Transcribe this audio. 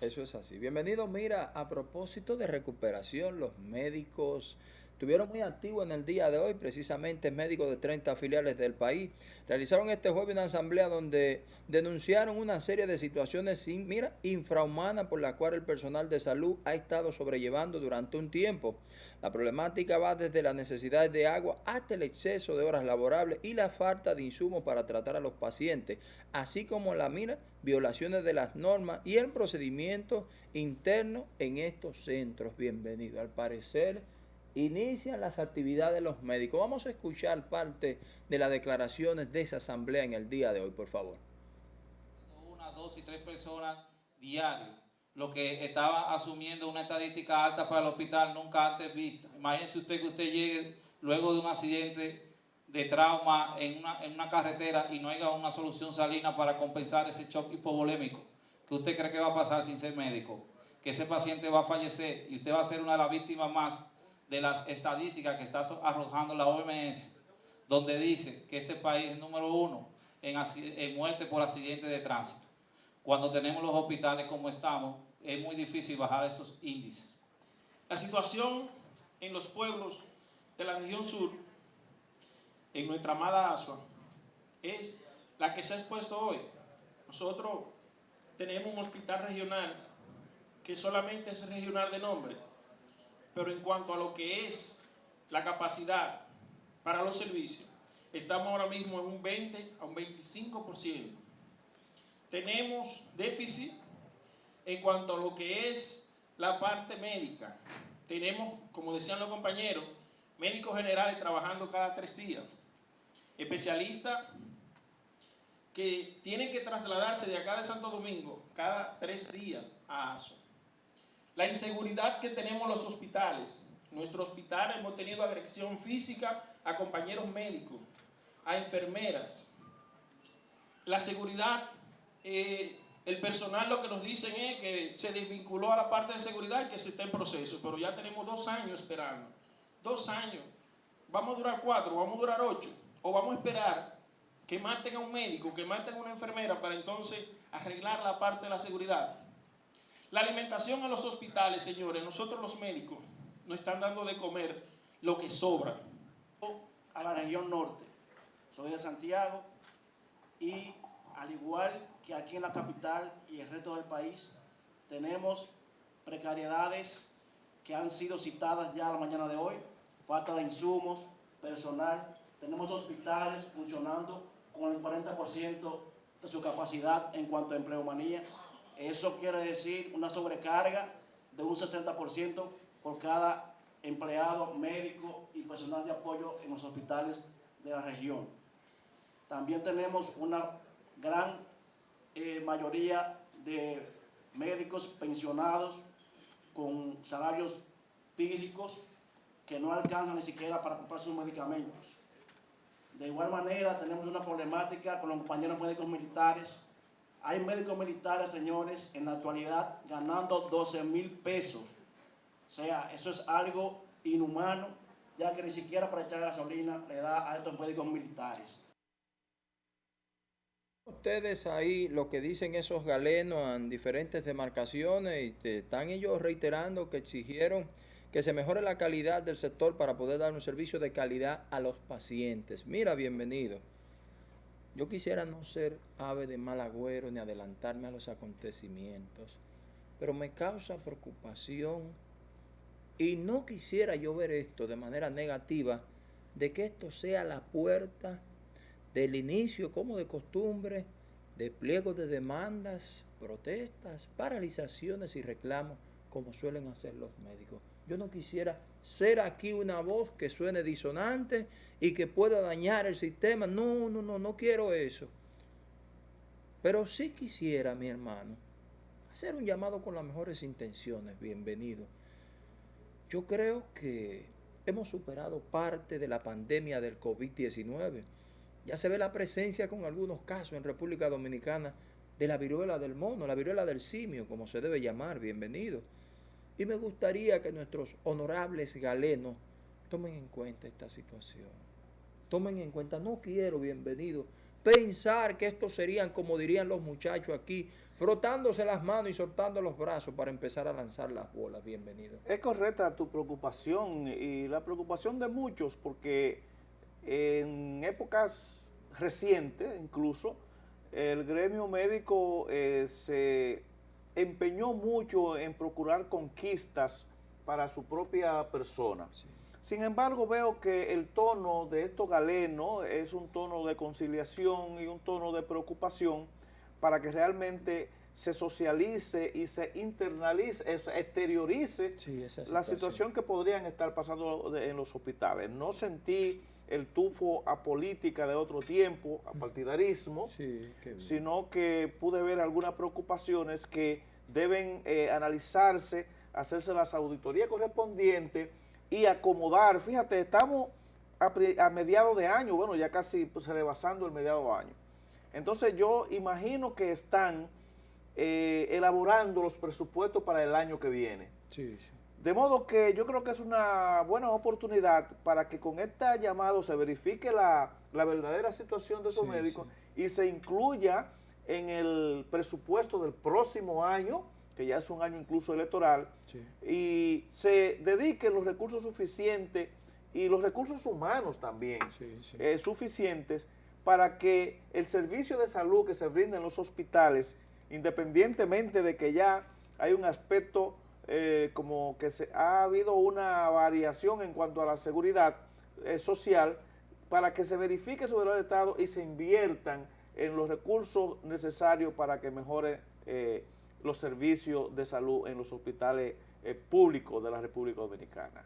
Eso es así. Bienvenido, mira, a propósito de recuperación, los médicos Estuvieron muy activos en el día de hoy, precisamente médicos de 30 filiales del país. Realizaron este jueves una asamblea donde denunciaron una serie de situaciones, mira, infrahumanas por las cuales el personal de salud ha estado sobrellevando durante un tiempo. La problemática va desde las necesidades de agua hasta el exceso de horas laborables y la falta de insumos para tratar a los pacientes, así como la mira, violaciones de las normas y el procedimiento interno en estos centros. Bienvenido. Al parecer inician las actividades de los médicos. Vamos a escuchar parte de las declaraciones de esa asamblea en el día de hoy, por favor. Una, dos y tres personas diarios, lo que estaba asumiendo una estadística alta para el hospital nunca antes vista. Imagínense usted que usted llegue luego de un accidente de trauma en una, en una carretera y no haya una solución salina para compensar ese shock hipovolémico. ¿Qué usted cree que va a pasar sin ser médico? Que ese paciente va a fallecer y usted va a ser una de las víctimas más de las estadísticas que está arrojando la OMS, donde dice que este país es número uno en, muerte por accidentes de tránsito. Cuando tenemos los hospitales como estamos, es muy difícil bajar esos índices. La situación en los pueblos de la región sur, en nuestra amada Asua, es la que se ha expuesto hoy. Nosotros tenemos un hospital regional que solamente es regional de nombre, pero en cuanto a lo que es la capacidad para los servicios, estamos ahora mismo en un 20 a un 25%. Tenemos déficit en cuanto a lo que es la parte médica. Tenemos, como decían los compañeros, médicos generales trabajando cada tres días, especialistas que tienen que trasladarse de acá de Santo Domingo cada tres días a ASO. La inseguridad que tenemos en los hospitales. Nuestro hospital hemos tenido agresión física a compañeros médicos, a enfermeras. La seguridad, eh, el personal lo que nos dicen es que se desvinculó a la parte de seguridad y que se está en proceso, pero ya tenemos dos años esperando. Dos años. Vamos a durar cuatro, vamos a durar ocho. O vamos a esperar que maten a un médico, que maten a una enfermera para entonces arreglar la parte de la seguridad. La alimentación en los hospitales, señores, nosotros los médicos nos están dando de comer lo que sobra. A la región norte, soy de Santiago y al igual que aquí en la capital y el resto del país, tenemos precariedades que han sido citadas ya a la mañana de hoy, falta de insumos, personal, tenemos hospitales funcionando con el 40% de su capacidad en cuanto a empleomanía, eso quiere decir una sobrecarga de un 60% por cada empleado médico y personal de apoyo en los hospitales de la región. También tenemos una gran eh, mayoría de médicos pensionados con salarios pírricos que no alcanzan ni siquiera para comprar sus medicamentos. De igual manera, tenemos una problemática con los compañeros médicos militares hay médicos militares, señores, en la actualidad ganando 12 mil pesos. O sea, eso es algo inhumano, ya que ni siquiera para echar gasolina le da a estos médicos militares. Ustedes ahí lo que dicen esos galenos en diferentes demarcaciones y están ellos reiterando que exigieron que se mejore la calidad del sector para poder dar un servicio de calidad a los pacientes. Mira, bienvenido. Yo quisiera no ser ave de mal agüero ni adelantarme a los acontecimientos, pero me causa preocupación y no quisiera yo ver esto de manera negativa, de que esto sea la puerta del inicio, como de costumbre, de pliegos de demandas, protestas, paralizaciones y reclamos, como suelen hacer los médicos. Yo no quisiera ser aquí una voz que suene disonante y que pueda dañar el sistema. No, no, no, no quiero eso. Pero sí quisiera, mi hermano, hacer un llamado con las mejores intenciones. Bienvenido. Yo creo que hemos superado parte de la pandemia del COVID-19. Ya se ve la presencia con algunos casos en República Dominicana de la viruela del mono, la viruela del simio, como se debe llamar. Bienvenido. Y me gustaría que nuestros honorables galenos tomen en cuenta esta situación. Tomen en cuenta, no quiero bienvenido, pensar que estos serían, como dirían los muchachos aquí, frotándose las manos y soltando los brazos para empezar a lanzar las bolas. Bienvenido. Es correcta tu preocupación y la preocupación de muchos porque en épocas recientes incluso el gremio médico eh, se empeñó mucho en procurar conquistas para su propia persona. Sí. Sin embargo, veo que el tono de estos galenos es un tono de conciliación y un tono de preocupación para que realmente se socialice y se internalice, se exteriorice Sí, la situación. que podrían estar pasando en los hospitales. No sentí el tufo a política de otro tiempo, a partidarismo, Sí, qué bien. sino que pude ver algunas preocupaciones que deben eh, analizarse, hacerse las auditorías correspondientes y acomodar. Fíjate, estamos a, a mediados de año, bueno, ya casi pues, rebasando el mediado de año. Entonces yo imagino que están eh, elaborando los presupuestos para el año que viene. Sí, sí. De modo que yo creo que es una buena oportunidad para que con este llamado se verifique la, la verdadera situación de esos Sí, médicos y se incluya en el presupuesto del próximo año, que ya es un año incluso electoral, Sí. y se dediquen los recursos suficientes y los recursos humanos también eh, suficientes para que el servicio de salud que se brinda en los hospitales, independientemente de que ya hay un aspecto eh, como que se, ha habido una variación en cuanto a la seguridad eh, social, para que se verifique su verdadero estado y se inviertan en los recursos necesarios para que mejore eh, los servicios de salud en los hospitales eh, públicos de la República Dominicana.